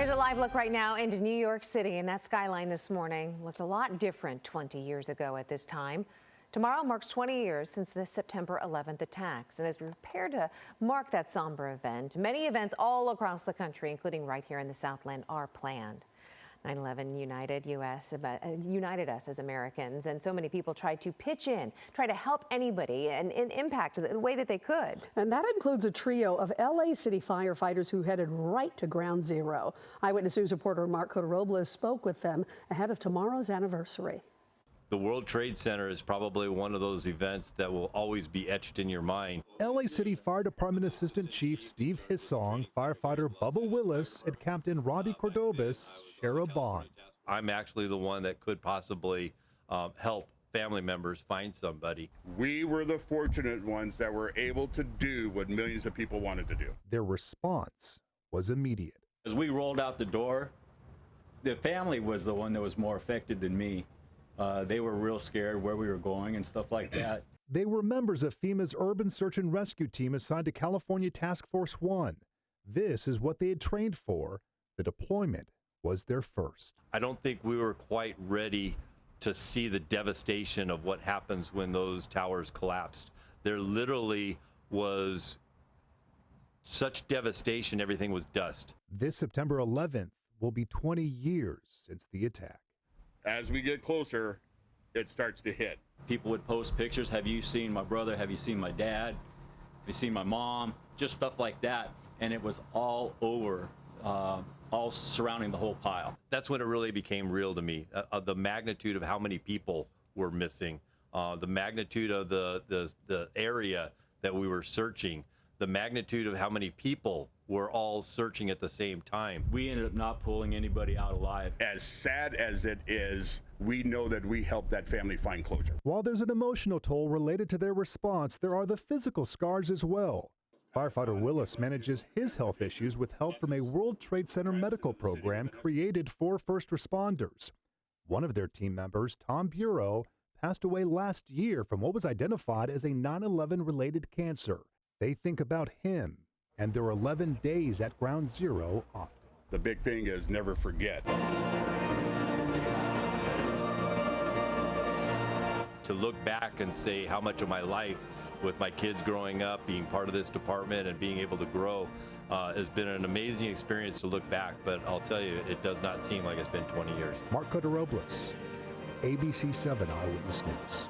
Here's a live look right now into New York City, and that skyline this morning looked a lot different 20 years ago at this time. Tomorrow marks 20 years since the September 11th attacks, and as we prepare to mark that somber event, many events all across the country, including right here in the Southland, are planned. 9/11 united US uh, united us as Americans, and so many people tried to pitch in, try to help anybody and, and impact the way that they could. And that includes a trio of LA City firefighters who headed right to Ground Zero. Eyewitness News reporter Mark Cota-Robles spoke with them ahead of tomorrow's anniversary. The World Trade Center is probably one of those events that will always be etched in your mind. LA City Fire Department Assistant Chief Steve Hissong, firefighter Bubba Willis, and Captain Robbie Cordobas share a bond. I'm actually the one that could possibly um, help family members find somebody. We were the fortunate ones that were able to do what millions of people wanted to do. Their response was immediate. As we rolled out the door, the family was the one that was more affected than me. Uh, they were real scared where we were going and stuff like that. They were members of FEMA's Urban Search and Rescue Team assigned to California Task Force One. This is what they had trained for. The deployment was their first. I don't think we were quite ready to see the devastation of what happens when those towers collapsed. There literally was such devastation, everything was dust. This September 11th will be 20 years since the attack as we get closer, it starts to hit. People would post pictures. Have you seen my brother? Have you seen my dad? Have you seen my mom? Just stuff like that. And it was all over, uh, all surrounding the whole pile. That's when it really became real to me. Uh, uh, the magnitude of how many people were missing, uh, the magnitude of the, the, the area that we were searching, the magnitude of how many people were all searching at the same time. We ended up not pulling anybody out alive. As sad as it is, we know that we helped that family find closure. While there's an emotional toll related to their response, there are the physical scars as well. Firefighter Willis manages his health issues with help from a World Trade Center medical program created for first responders. One of their team members, Tom Bureau, passed away last year from what was identified as a 9 11 related cancer. They think about him and their 11 days at Ground Zero often. The big thing is never forget. To look back and say how much of my life with my kids growing up, being part of this department and being able to grow uh, has been an amazing experience to look back, but I'll tell you, it does not seem like it's been 20 years. Mark Cota-Robles, ABC 7 Eyewitness News.